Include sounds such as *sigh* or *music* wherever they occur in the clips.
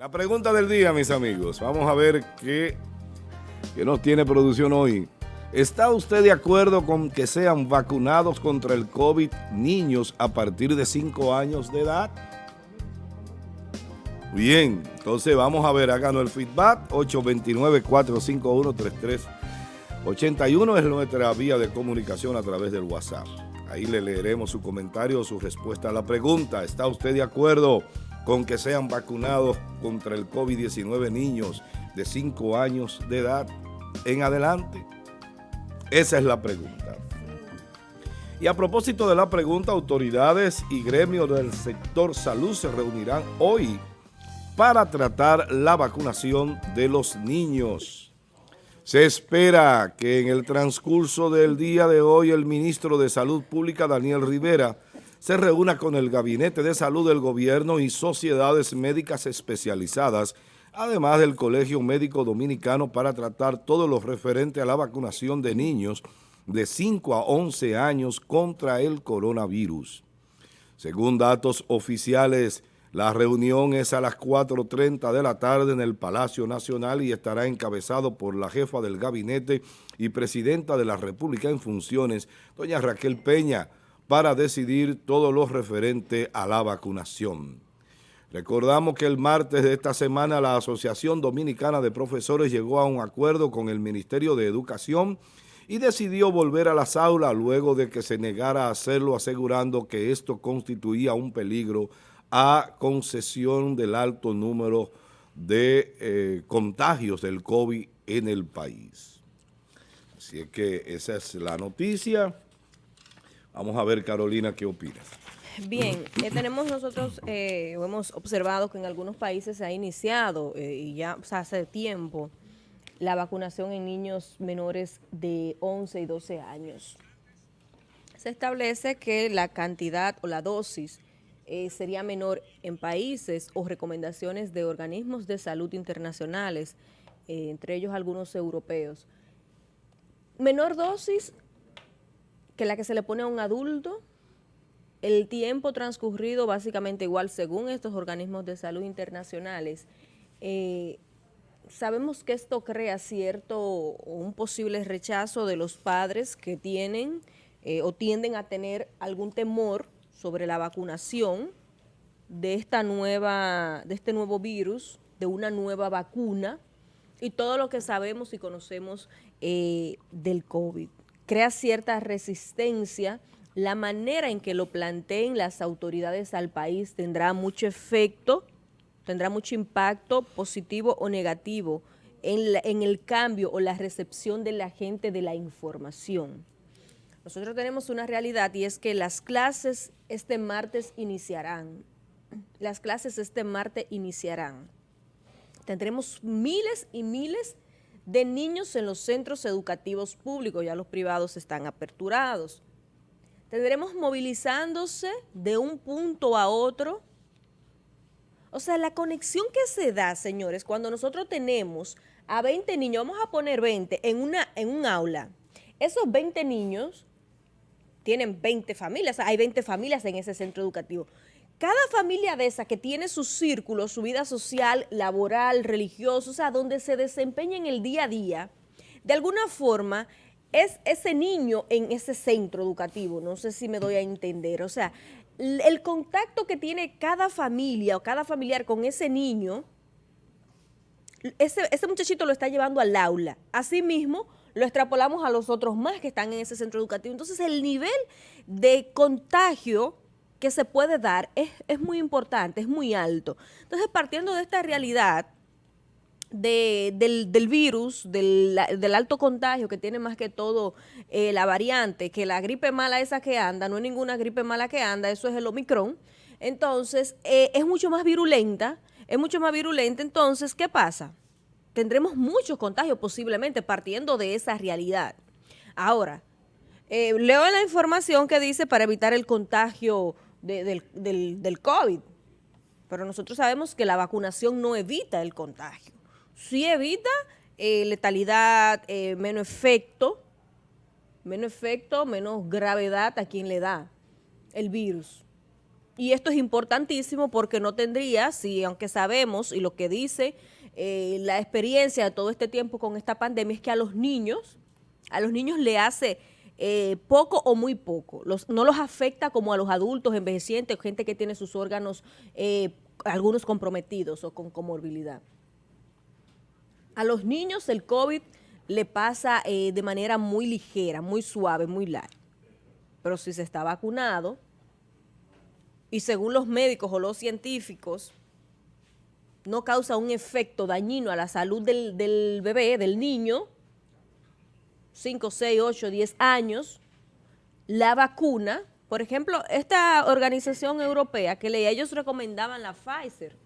La pregunta del día, mis amigos. Vamos a ver qué, qué nos tiene producción hoy. ¿Está usted de acuerdo con que sean vacunados contra el COVID niños a partir de 5 años de edad? Bien, entonces vamos a ver, háganos el feedback, 829-451-3381 es nuestra vía de comunicación a través del WhatsApp. Ahí le leeremos su comentario o su respuesta a la pregunta. ¿Está usted de acuerdo con que sean vacunados contra el COVID-19 niños de 5 años de edad en adelante? Esa es la pregunta. Y a propósito de la pregunta, autoridades y gremios del sector salud se reunirán hoy para tratar la vacunación de los niños. Se espera que en el transcurso del día de hoy el ministro de Salud Pública, Daniel Rivera, se reúna con el Gabinete de Salud del Gobierno y sociedades médicas especializadas, además del Colegio Médico Dominicano para tratar todo lo referente a la vacunación de niños de 5 a 11 años contra el coronavirus. Según datos oficiales, la reunión es a las 4.30 de la tarde en el Palacio Nacional y estará encabezado por la jefa del gabinete y presidenta de la República en funciones, doña Raquel Peña, para decidir todo lo referente a la vacunación. Recordamos que el martes de esta semana la Asociación Dominicana de Profesores llegó a un acuerdo con el Ministerio de Educación y decidió volver a las aulas luego de que se negara a hacerlo asegurando que esto constituía un peligro a concesión del alto número de eh, contagios del COVID en el país. Así es que esa es la noticia. Vamos a ver, Carolina, ¿qué opinas? Bien, eh, tenemos nosotros, eh, hemos observado que en algunos países se ha iniciado, eh, y ya hace tiempo, la vacunación en niños menores de 11 y 12 años. Se establece que la cantidad o la dosis sería menor en países o recomendaciones de organismos de salud internacionales, entre ellos algunos europeos. Menor dosis que la que se le pone a un adulto, el tiempo transcurrido básicamente igual según estos organismos de salud internacionales, eh, sabemos que esto crea cierto un posible rechazo de los padres que tienen eh, o tienden a tener algún temor sobre la vacunación de esta nueva, de este nuevo virus, de una nueva vacuna y todo lo que sabemos y conocemos eh, del COVID crea cierta resistencia. La manera en que lo planteen las autoridades al país tendrá mucho efecto, tendrá mucho impacto positivo o negativo en, en el cambio o la recepción de la gente de la información. Nosotros tenemos una realidad y es que las clases este martes iniciarán. Las clases este martes iniciarán. Tendremos miles y miles de de niños en los centros educativos públicos, ya los privados están aperturados. Tendremos movilizándose de un punto a otro. O sea, la conexión que se da, señores, cuando nosotros tenemos a 20 niños, vamos a poner 20 en, una, en un aula, esos 20 niños tienen 20 familias, hay 20 familias en ese centro educativo. Cada familia de esa que tiene su círculo, su vida social, laboral, religiosa, o sea, donde se desempeña en el día a día, de alguna forma es ese niño en ese centro educativo, no sé si me doy a entender, o sea, el contacto que tiene cada familia o cada familiar con ese niño, ese, ese muchachito lo está llevando al aula. Asimismo, lo extrapolamos a los otros más que están en ese centro educativo. Entonces, el nivel de contagio que se puede dar es, muy importante, es muy alto. Entonces, partiendo de esta realidad del, virus, del, alto contagio que tiene más que todo eh, la variante, que la gripe mala esa que anda, no es ninguna gripe mala que anda, eso es el Omicron, entonces eh, es mucho más virulenta, es mucho más virulenta, entonces, ¿qué pasa? Tendremos muchos contagios posiblemente partiendo de esa realidad. Ahora, eh, leo la información que dice para evitar el contagio del, del, COVID. Pero nosotros sabemos que la vacunación no evita el contagio. Sí evita eh, letalidad, eh, menos efecto, menos efecto, menos gravedad a quien le da el virus. Y esto es importantísimo porque no tendría, si aunque sabemos y lo que dice eh, la experiencia de todo este tiempo con esta pandemia es que a los niños, a los niños le hace eh, poco o muy poco. no los afecta como a los adultos, envejecientes, gente que tiene sus órganos, eh, algunos comprometidos o con comorbilidad. A los niños el COVID le pasa de manera muy ligera, muy suave, muy larga. Pero si se está vacunado, y según los médicos o los científicos, no causa un efecto dañino a la salud del, bebé, del niño, 5, 6, 8, 10 años, la vacuna, por ejemplo, esta organización europea que leía, ellos recomendaban la Pfizer,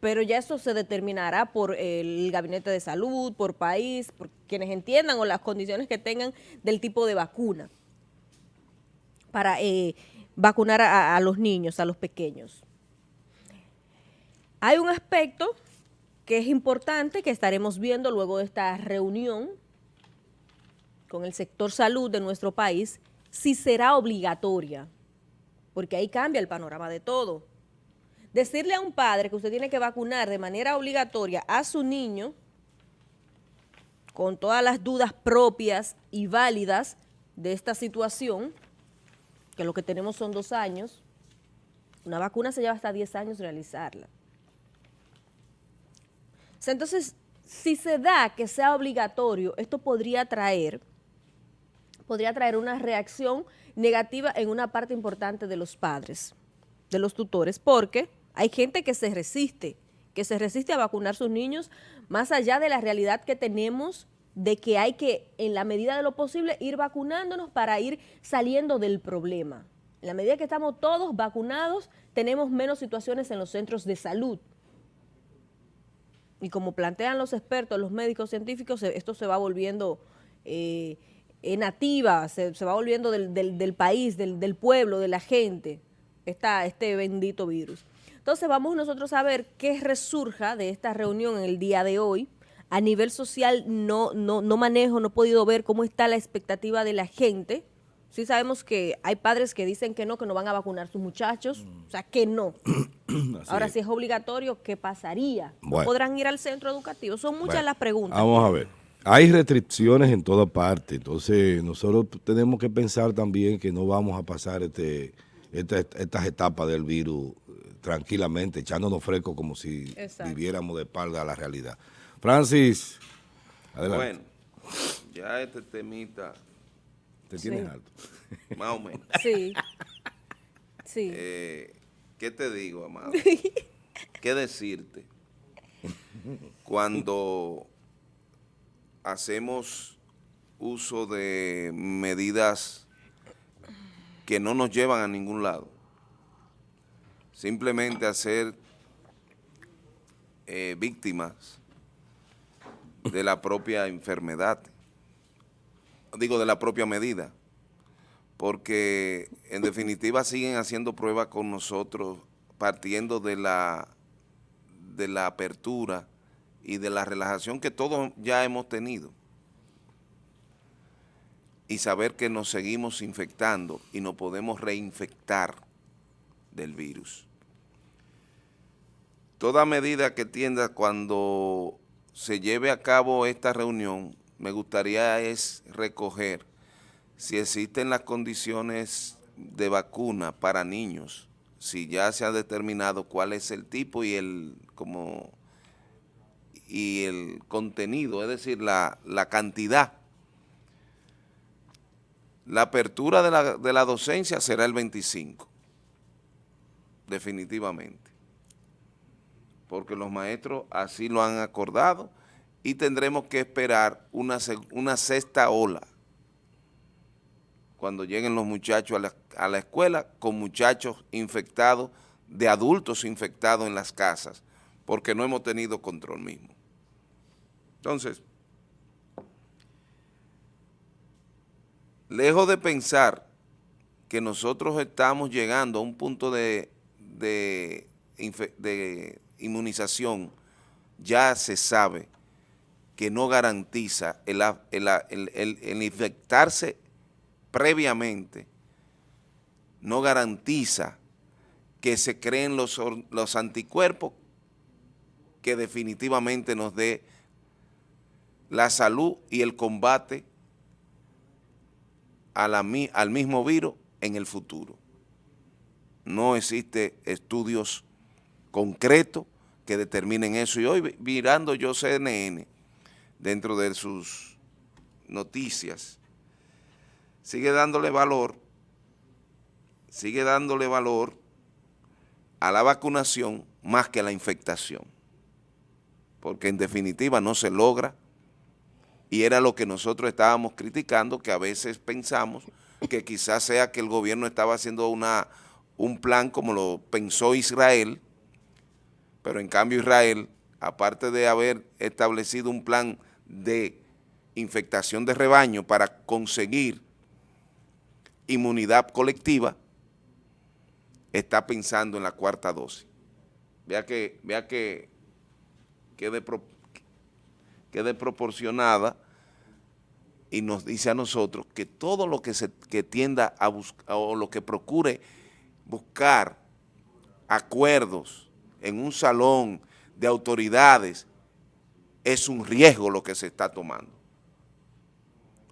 pero ya eso se determinará por el gabinete de salud, por país, por quienes entiendan o las condiciones que tengan del tipo de vacuna para eh, vacunar a, los niños, a los pequeños. Hay un aspecto que es importante que estaremos viendo luego de esta reunión con el sector salud de nuestro país, si será obligatoria, porque ahí cambia el panorama de todo. Decirle a un padre que usted tiene que vacunar de manera obligatoria a su niño, con todas las dudas propias y válidas de esta situación, que lo que tenemos son dos años, una vacuna se lleva hasta 10 años realizarla. Entonces, si se da que sea obligatorio, esto podría traer, podría traer una reacción negativa en una parte importante de los padres, de los tutores, porque hay gente que se resiste, que se resiste a vacunar sus niños, más allá de la realidad que tenemos de que hay que, en la medida de lo posible, ir vacunándonos para ir saliendo del problema. En la medida que estamos todos vacunados, tenemos menos situaciones en los centros de salud. Y como plantean los expertos, los médicos científicos, esto se va volviendo eh, nativa, se, va volviendo del, país, del, pueblo, de la gente, este bendito virus. Entonces vamos nosotros a ver qué resurja de esta reunión en el día de hoy, a nivel social no, no, no manejo, no he podido ver cómo está la expectativa de la gente. Sí sabemos que hay padres que dicen que no, que no van a vacunar sus muchachos, o sea, que no. *clears throat* Ahora, si es obligatorio, ¿qué pasaría? ¿Podrán ir al centro educativo? Son muchas las preguntas. Vamos a ver. Hay restricciones en toda parte, entonces nosotros tenemos que pensar también que no vamos a pasar este, estas etapas del virus tranquilamente, echándonos fresco como si viviéramos de espalda a la realidad. Francis, adelante. Bueno, ya este temita... ¿Te tienes alto? *laughs* Más o menos. Sí. Sí. Eh, ¿Qué te digo, amado? *laughs* ¿Qué decirte? Cuando hacemos uso de medidas que no nos llevan a ningún lado. Simplemente hacer eh, víctimas de la propia enfermedad, digo de la propia medida, porque en definitiva siguen haciendo pruebas con nosotros partiendo de la, de la apertura y de la relajación que todos ya hemos tenido y saber que nos seguimos infectando y nos podemos reinfectar del virus. Toda medida que tienda cuando se lleve a cabo esta reunión, me gustaría es recoger si existen las condiciones de vacuna para niños, si ya se ha determinado cuál es el tipo y el como y el contenido, es decir, la, la cantidad. La apertura de la, de la docencia será el 25, definitivamente porque los maestros así lo han acordado y tendremos que esperar una, una sexta ola cuando lleguen los muchachos a la, a la escuela con muchachos infectados, de adultos infectados en las casas, porque no hemos tenido control mismo. Entonces, lejos de pensar que nosotros estamos llegando a un punto de, de, de inmunización ya se sabe que no garantiza el, infectarse previamente no garantiza que se creen los, los anticuerpos que definitivamente nos dé la salud y el combate al mismo virus en el futuro. No existe estudios concretos que determinen eso. Y hoy mirando yo CNN, dentro de sus noticias, sigue dándole valor, sigue dándole valor a la vacunación más que a la infectación. Porque en definitiva no se logra y era lo que nosotros estábamos criticando, que a veces pensamos que quizás sea que el gobierno estaba haciendo una, un plan como lo pensó Israel, pero en cambio Israel, aparte de haber establecido un plan de infectación de rebaño para conseguir inmunidad colectiva, está pensando en la cuarta dosis. Vea que, vea que, que de, que desproporcionada y nos dice a nosotros que todo lo que, se, que tienda a buscar o lo que procure buscar acuerdos en un salón de autoridades es un riesgo lo que se está tomando.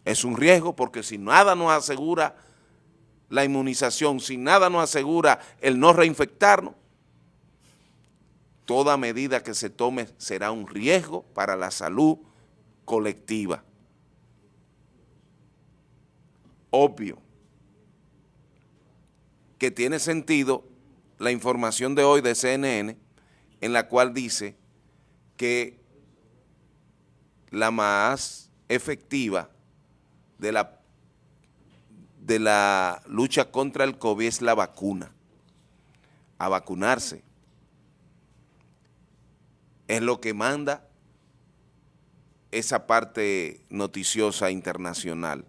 Es un riesgo porque si nada nos asegura la inmunización, si nada nos asegura el no reinfectarnos, toda medida que se tome será un riesgo para la salud colectiva. Obvio que tiene sentido la información de hoy de CNN en la cual dice que la más efectiva de la, de la lucha contra el COVID es la vacuna, a vacunarse es lo que manda esa parte noticiosa internacional,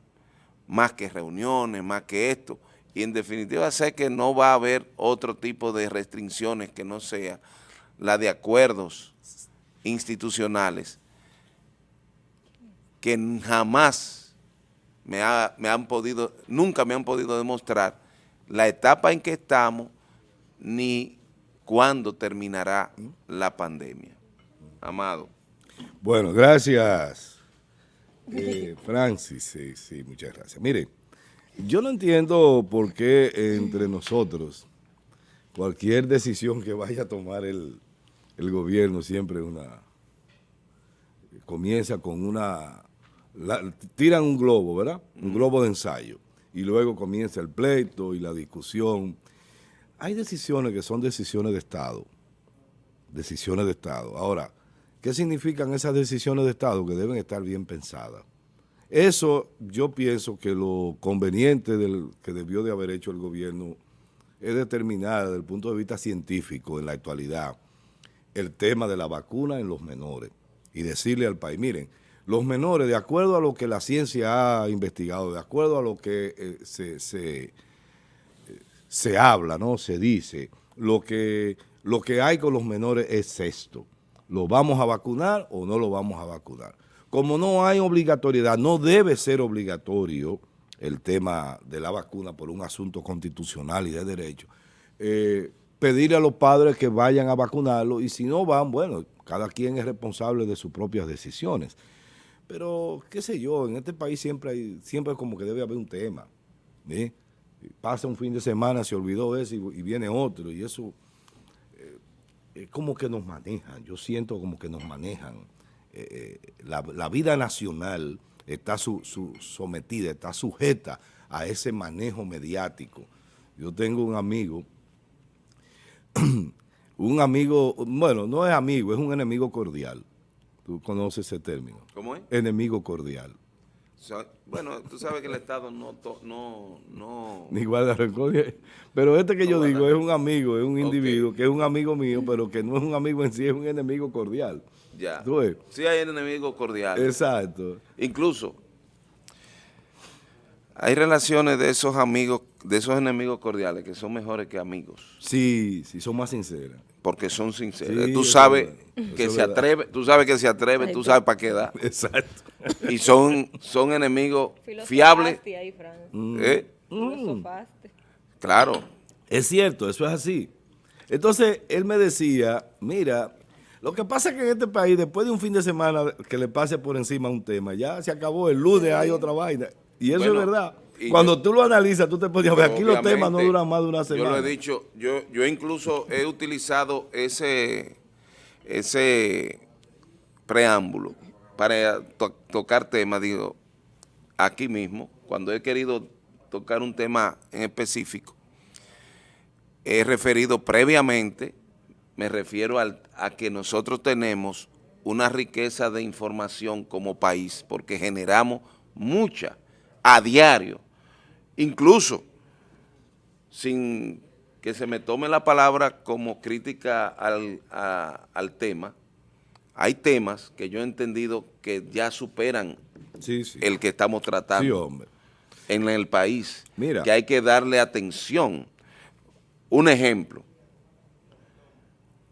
más que reuniones, más que esto, y en definitiva sé que no va a haber otro tipo de restricciones que no sea la de acuerdos institucionales que jamás me, me han podido, nunca me han podido demostrar la etapa en que estamos ni cuándo terminará la pandemia. Amado. Bueno, gracias, *laughs* eh, Francis. Sí, sí, muchas gracias. Mire, yo no entiendo por qué entre nosotros cualquier decisión que vaya a tomar el, gobierno siempre una comienza con una tiran un globo, ¿verdad? Un globo de ensayo y luego comienza el pleito y la discusión. Hay decisiones que son decisiones de Estado, decisiones de Estado. Ahora, ¿Qué significan esas decisiones de Estado que deben estar bien pensadas? Eso yo pienso que lo conveniente que debió de haber hecho el gobierno es determinar desde el punto de vista científico en la actualidad el tema de la vacuna en los menores y decirle al país, miren, los menores, de acuerdo a lo que la ciencia ha investigado, de acuerdo a lo que eh, se, se, se, habla, ¿no? se dice, lo que, lo que hay con los menores es esto ¿Lo vamos a vacunar o no lo vamos a vacunar? Como no hay obligatoriedad, no debe ser obligatorio el tema de la vacuna por un asunto constitucional y de derecho, eh, pedirle a los padres que vayan a vacunarlo y si no van, bueno, cada quien es responsable de sus propias decisiones. Pero, qué sé yo, en este país siempre hay, siempre como que debe haber un tema. Pasa un fin de semana, se olvidó eso y viene otro y eso es como que nos manejan, yo siento como que nos manejan. Eh, eh, la, vida nacional está sometida, está sujeta a ese manejo mediático. Yo tengo un amigo, *clears throat* un amigo, bueno, no es amigo, es un enemigo cordial. Tú conoces ese término. ¿Cómo es? Enemigo cordial. Bueno, tú sabes que el Estado no... no, no... Ni guarda rencor. Pero este que yo digo es un amigo, es un individuo que es un amigo mío, pero que no es un amigo en sí, es un enemigo cordial. Ya. ¿Tú Sí hay enemigos cordiales. Exacto. Incluso hay relaciones de esos amigos, de esos enemigos cordiales que son mejores que amigos. Sí, sí, son más sinceras porque son sinceros. tú sabes que se atreve, tú sabes que se atreve, tú sabes para qué da. Exacto. Y son, son enemigos fiables. Ahí, mm. ¿Eh? Mm. Claro. Es cierto, eso es así. Entonces, él me decía, mira, lo que pasa es que en este país, después de un fin de semana que le pase por encima un tema, ya se acabó, el lunes hay otra vaina. Y eso es verdad. Cuando tú lo analizas, tú te podías ver, aquí los temas no duran más de una semana. Yo lo he dicho, yo, yo incluso he utilizado ese, ese preámbulo para tocar temas, digo, aquí mismo, cuando he querido tocar un tema en específico, he referido previamente, me refiero a que nosotros tenemos una riqueza de información como país, porque generamos mucha a diario, incluso sin que se me tome la palabra como crítica al, al tema, hay temas que yo he entendido que ya superan el que estamos tratando en el país, Mira. que hay que darle atención. Un ejemplo,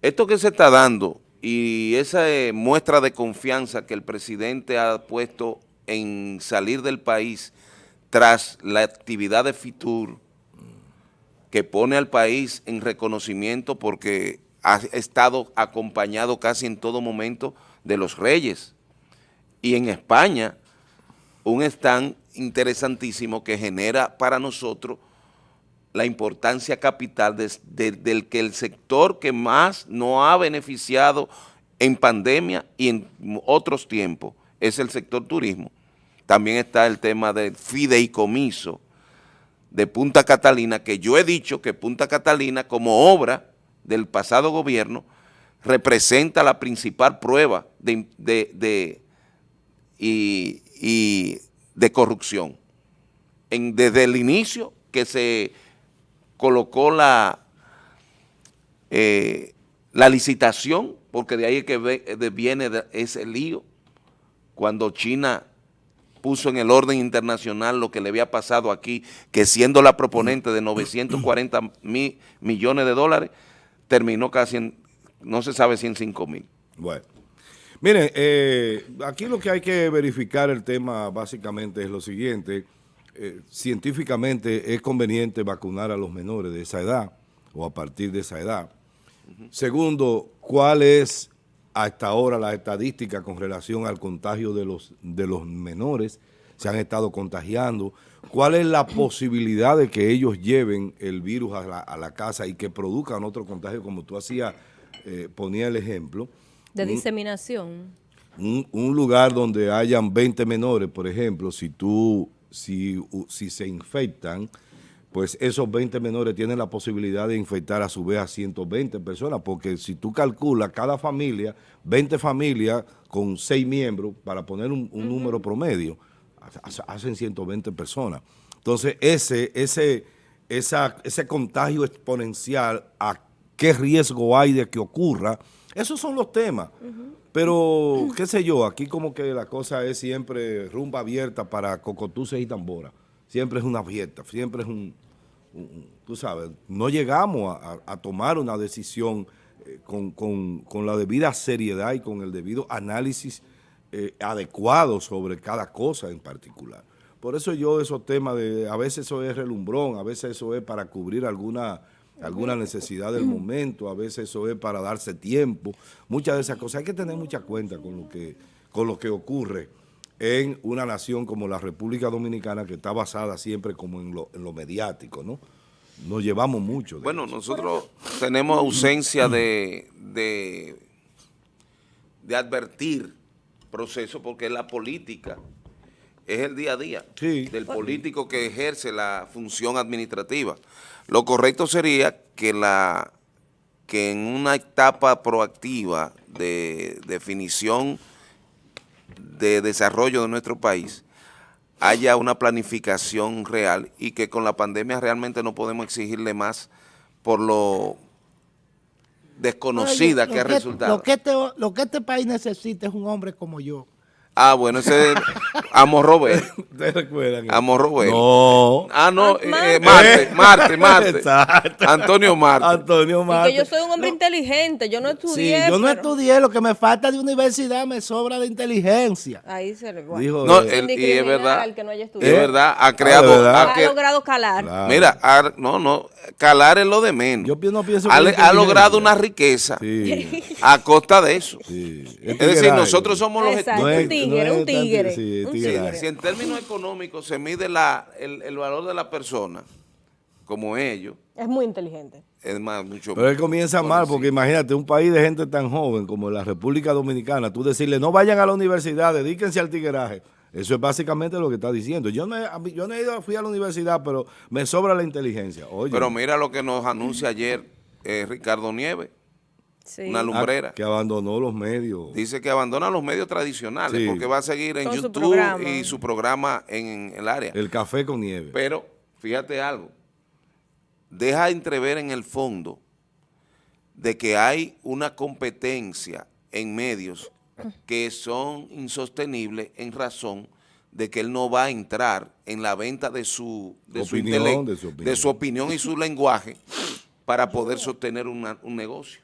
esto que se está dando y esa eh, muestra de confianza que el presidente ha puesto en salir del país tras la actividad de FITUR, que pone al país en reconocimiento porque ha estado acompañado casi en todo momento de los reyes. Y en España, un stand interesantísimo que genera para nosotros la importancia capital del que el sector que más no ha beneficiado en pandemia y en otros tiempos es el sector turismo. También está el tema del fideicomiso de Punta Catalina, que yo he dicho que Punta Catalina como obra del pasado gobierno representa la principal prueba de, y, de corrupción. Desde el inicio que se colocó la, eh, la licitación, porque de ahí es que viene ese lío, cuando China puso en el orden internacional lo que le había pasado aquí, que siendo la proponente de 940 mil millones de dólares, terminó casi en, no se sabe si en 5 mil. Bueno. Miren, eh, aquí lo que hay que verificar el tema básicamente es lo siguiente. Eh, científicamente es conveniente vacunar a los menores de esa edad o a partir de esa edad. Segundo, ¿cuál es hasta ahora la estadística con relación al contagio de los, de los menores? Se han estado contagiando. ¿Cuál es la posibilidad de que ellos lleven el virus a la, casa y que produzcan otro contagio, como tú hacías, eh, ponía el ejemplo? De diseminación. Un, un, lugar donde hayan 20 menores, por ejemplo, si tú, si, si se infectan, pues esos 20 menores tienen la posibilidad de infectar a su vez a 120 personas, porque si tú calculas cada familia, 20 familias con 6 miembros, para poner un, número promedio, hacen 120 personas. Entonces, ese, ese, esa, ese contagio exponencial, ¿a qué riesgo hay de que ocurra? Esos son los temas. Pero, qué sé yo, aquí como que la cosa es siempre rumba abierta para cocotuces y tambora. Siempre es una abierta, siempre es un, tú sabes, no llegamos a, tomar una decisión eh, con, la debida seriedad y con el debido análisis eh, adecuado sobre cada cosa en particular. Por eso yo esos temas de, a veces eso es relumbrón, a veces eso es para cubrir alguna, alguna necesidad del momento, a veces eso es para darse tiempo, muchas de esas cosas. Hay que tener mucha cuenta con lo que, con lo que ocurre en una nación como la República Dominicana que está basada siempre como en lo, en lo mediático, ¿no? Nos llevamos mucho. bueno, nosotros tenemos ausencia de, de, de advertir proceso porque la política es el día a día del político que ejerce la función administrativa. Lo correcto sería que la que en una etapa proactiva de definición de desarrollo de nuestro país haya una planificación real y que con la pandemia realmente no podemos exigirle más por lo desconocida que ha resultado. Lo que, este, lo que este país necesita es un hombre como yo, Ah, bueno, ese es Amo Robert. *laughs* ¿Ustedes recuerdan? Amo Robert. No. Ah, no, Ah, eh, Marte. Marte, *laughs* Marte. Exacto. Antonio Marte. Antonio Marte. que yo soy un hombre inteligente, yo no Sí, estudié. yo no pero- estudié, lo que me falta de universidad me sobra de inteligencia. Ahí se le. Dijo, No, eh, el- y es verdad. al que no haya Es verdad, ha ¿de creado. verdad? ha logrado calar. claro. Mira, ha- no, no, calar es lo de menos. Yo no pienso ha, ha logrado una riqueza Sí, a costa de eso. sí. Es decir, nosotros somos los Exacto, No es- un tigre, no es un tigre. sí, un tigre. Si en términos económicos se mide la, el, el valor de la persona, como ellos, Es muy inteligente. es más, mucho Pero él comienza por mal, porque imagínate, un país de gente tan joven como la República Dominicana, tú decirle, no vayan a la universidad, dedíquense al tigueraje. Eso es básicamente lo que está diciendo. Yo no, he, yo no he ido, fui a la universidad, pero me sobra la inteligencia. Oye, Pero mira lo que nos anuncia ayer eh, Ricardo Nieves, Sí. una ah, lumbrera. que abandonó los medios. Dice que abandona los medios tradicionales Sí. porque va a seguir en Con YouTube y su programa en el área. El café con nieve. Pero, fíjate algo, deja entrever en el fondo de que hay una competencia en medios que son insostenibles en razón de que él no va a entrar en la venta de su, de su, Opinión, de su opinión. de su opinión y su lenguaje para poder sostener una- un negocio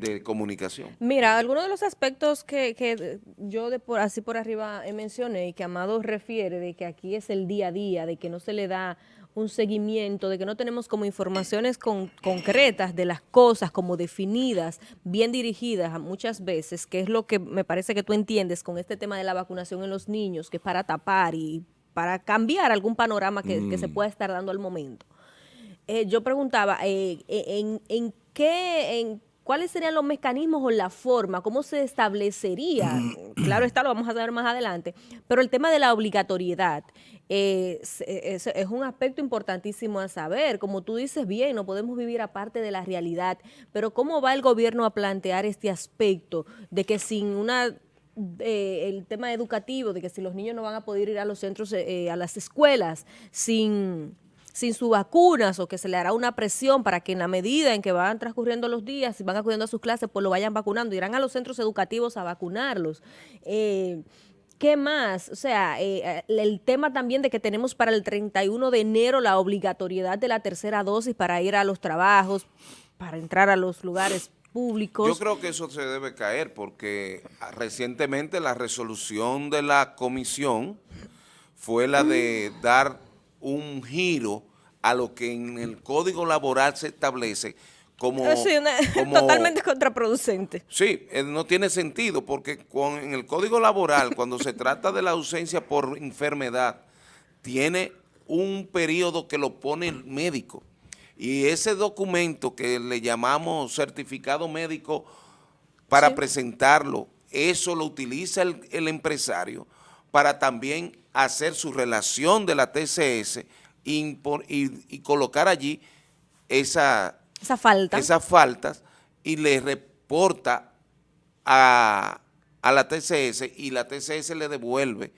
de comunicación. Mira, algunos de los aspectos que, que yo de por, así por arriba eh, mencioné y que Amado refiere de que aquí es el día a día, de que no se le da un seguimiento, de que no tenemos como informaciones con- concretas de las cosas como definidas, bien dirigidas a muchas veces, que es lo que me parece que tú entiendes con este tema de la vacunación en los niños, que es para tapar y para cambiar algún panorama que, que se pueda estar dando al momento. Eh, yo preguntaba, eh, en, en qué, en cuáles serían los mecanismos o la forma, cómo se establecería, *clears throat* claro está, lo vamos a saber más adelante, pero el tema de la obligatoriedad eh, es, es- es un aspecto importantísimo a saber, como tú dices bien, no podemos vivir aparte de la realidad, pero cómo va el gobierno a plantear este aspecto de que sin una eh, el tema educativo, de que si los niños no van a poder ir a los centros, eh, a las escuelas, sin, sin sus vacunas o que se le hará una presión para que en la medida en que van transcurriendo los días y van acudiendo a sus clases, pues lo vayan vacunando, irán a los centros educativos a vacunarlos. Eh, ¿Qué más? O sea, eh, el tema también de que tenemos para el 31 de enero la obligatoriedad de la tercera dosis para ir a los trabajos, para entrar a los lugares públicos. Yo creo que eso se debe caer porque recientemente la resolución de la comisión fue la de dar un giro a lo que en el Código Laboral se establece como... Sí, una- *laughs* como- totalmente contraproducente. Sí, eh, no tiene sentido porque con, en el Código Laboral, cuando se trata de la ausencia por enfermedad, tiene un periodo que lo pone el médico. Y ese documento que le llamamos certificado médico para presentarlo, eso lo utiliza el, el empresario para también hacer su relación de la TCS y, colocar allí esa Esa falta. esas faltas y le reporta a, a la TCS y la TCS le devuelve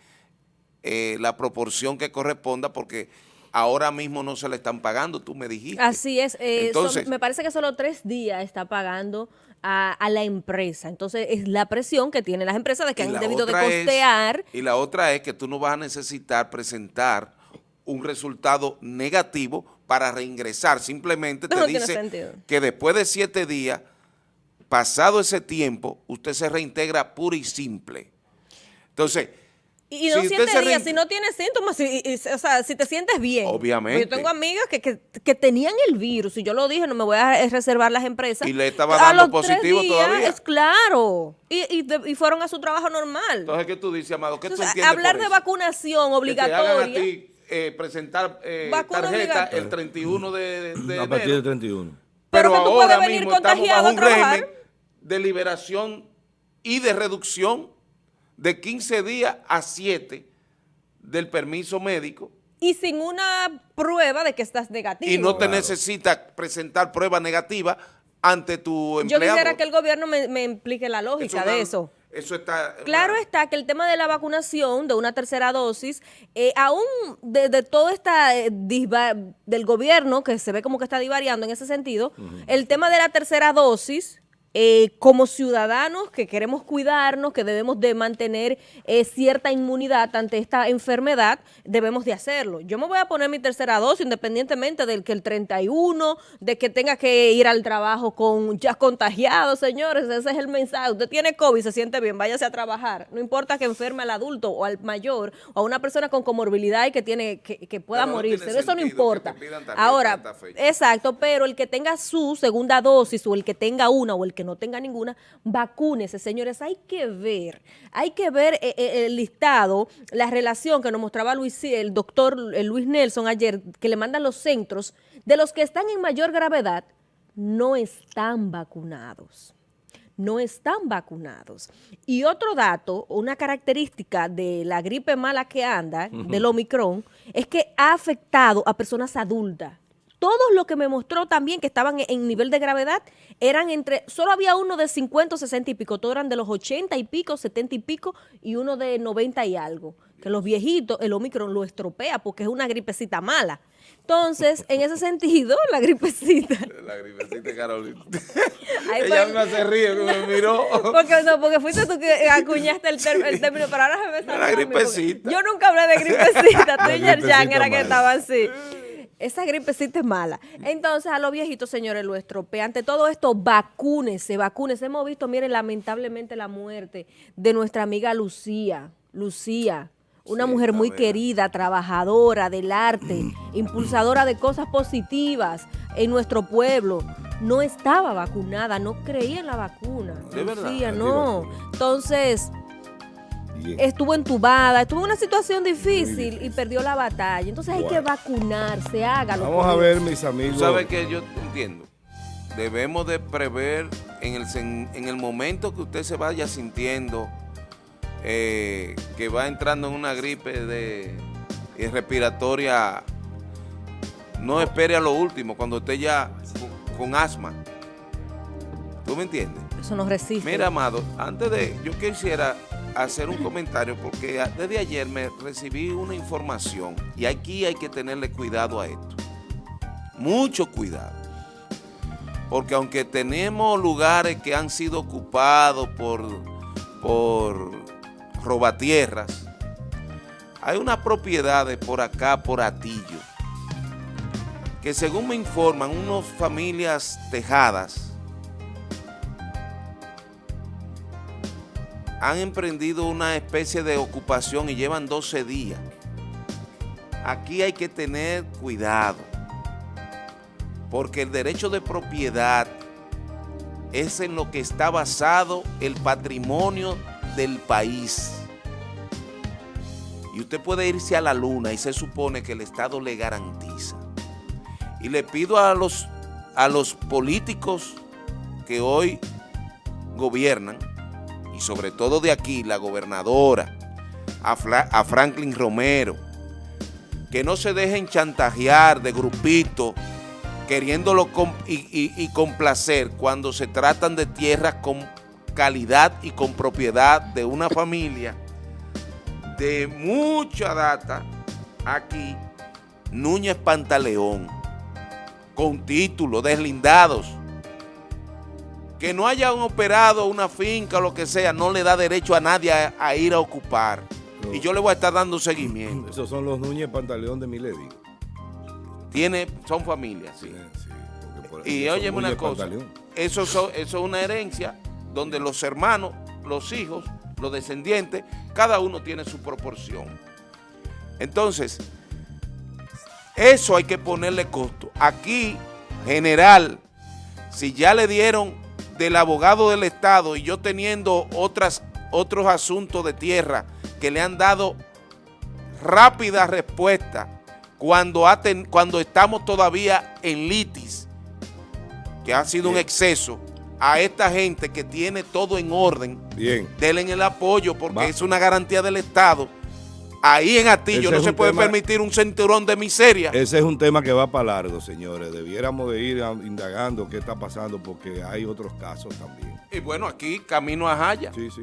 eh, la proporción que corresponda porque ahora mismo no se le están pagando, tú me dijiste. Así es. eh, son- Entonces- me parece que solo tres días está pagando a, a la empresa. Entonces, es la presión que tienen las empresas de que han debido de es- costear. y la otra es que tú no vas a necesitar presentar un resultado negativo para reingresar. Simplemente te No dice que después de siete días, pasado ese tiempo, usted se reintegra puro y simple. Entonces, Y, no si días, si no tienes síntomas, si- y- o sea, si te sientes bien. Obviamente. Yo tengo amigas que, que, que tenían el virus, y yo lo dije, no me voy a reservar las empresas. Y le estaba A dando los tres positivo días, todavía. Es claro. Y, y, y fueron a su trabajo normal. entonces ¿qué tú dices, Amado? ¿Qué tú entiendes hablar por de vacunación Que te hagan a obligatoria. ti eh, presentar eh, tarjeta el 31 de, de a partir del 31. Pero Pero, que tú ahora puedes venir mismo estamos bajo a un régimen de liberación y de reducción de 15 días a 7 del permiso médico Y sin una prueba de que estás negativo. y no te Claro. necesita presentar prueba negativa ante tu Yo empleado. quisiera que el gobierno me, me implique la lógica Es una- de eso. Eso está... Claro está que el tema de la vacunación, de una tercera dosis, eh, aún de, de todo esta eh, del gobierno, que se ve como que está divariando en ese sentido, el tema de la tercera dosis eh, como ciudadanos que queremos cuidarnos, que debemos de mantener eh, cierta inmunidad ante esta enfermedad, debemos de hacerlo. Yo me voy a poner mi tercera dosis independientemente del que el 31, de que tenga que ir al trabajo con ya contagiado, señores, ese es el mensaje. Usted tiene COVID, se siente bien, váyase a trabajar. No importa que enferme al adulto o al mayor o a una persona con comorbilidad y que tiene que, pueda morirse, eso no importa. Ahora, exacto, pero el que tenga su segunda dosis o el que tenga una o el que que no tenga ninguna, vacúnese, señores. Hay que ver, hay que ver eh, eh, el listado, la relación que nos mostraba Luis, el doctor eh, Luis Nelson ayer, que le mandan los centros, de los que están en mayor gravedad, no están vacunados no están vacunados. Y otro dato, una característica de la gripe mala que anda, del Omicron, es que ha afectado a personas adultas todos los que me mostró también que estaban en nivel de gravedad eran entre, solo había uno de 50 o 60 y pico, todos eran de los 80 y pico, 70 y pico y uno de 90 y algo. Que los viejitos, el Omicron lo estropea porque es una gripecita mala. Entonces, en ese *laughs* sentido, la gripecita. *laughs* La gripecita Carolina. *laughs* Ella me hace río que me miró. Porque, no, porque fuiste tú que acuñaste el, término, pero ahora se me sale. La gripecita. Yo nunca hablé de gripecita, tú y Yerjan era que estaba así. Esa gripecita es mala. Entonces, a los viejitos, señores, lo estropea. Ante todo esto, vacúnese, vacúnese. Hemos visto, miren, lamentablemente la muerte de nuestra amiga Lucía. Lucía, una mujer muy querida, trabajadora del arte, impulsadora de cosas positivas en nuestro pueblo. No estaba vacunada, no creía en la vacuna. ¿De Lucía, no. Entonces estuvo entubada, estuvo en una situación difícil, y perdió la batalla. Entonces hay que vacunarse, hágalo. Vamos a ver, mis amigos. ¿Sabes que Yo entiendo. Debemos de prever en el, en el momento que usted se vaya sintiendo eh, que va entrando en una gripe de, respiratoria, no espere a lo último, cuando usted ya con, asma. ¿Tú me entiendes? Eso no resiste. Mira, Amado, antes de, yo quisiera hacer un comentario porque desde ayer me recibí una información y aquí hay que tenerle cuidado a esto. Mucho cuidado. Porque aunque tenemos lugares que han sido ocupados por, por robatierras, hay unas propiedades por acá, por Atillo, que según me informan, unas familias tejadas, han emprendido una especie de ocupación y llevan 12 días. Aquí hay que tener cuidado, porque el derecho de propiedad es en lo que está basado el patrimonio del país. Y usted puede irse a la luna y se supone que el Estado le garantiza. Y le pido a los, a los políticos que hoy gobiernan, sobre todo de aquí, la gobernadora, a, Franklin Romero, que no se dejen chantajear de grupitos queriéndolo y, y, complacer cuando se tratan de tierras con calidad y con propiedad de una familia de mucha data aquí, Núñez Pantaleón, con títulos deslindados, que no hayan operado una finca o lo que sea, no le da derecho a nadie a, ir a ocupar. Y yo le voy a estar dando seguimiento. Esos son los Núñez Pantaleón de Milady. Tiene, son familias, sí. y óyeme una cosa, eso, eso es una herencia donde los hermanos, los hijos, los descendientes, cada uno tiene su proporción. Entonces, eso hay que ponerle costo. Aquí, general, si ya le dieron del abogado del Estado y yo teniendo otras, otros asuntos de tierra que le han dado rápida respuesta cuando, cuando estamos todavía en litis, que ha sido un exceso, a esta gente que tiene todo en orden, Bien. denle el apoyo porque es una garantía del Estado Ahí en Atillo no se puede permitir un cinturón de miseria. Ese es un tema que va para largo, señores. Debiéramos de ir indagando qué está pasando porque hay otros casos también. Y bueno, aquí camino a Jaya. Sí, sí.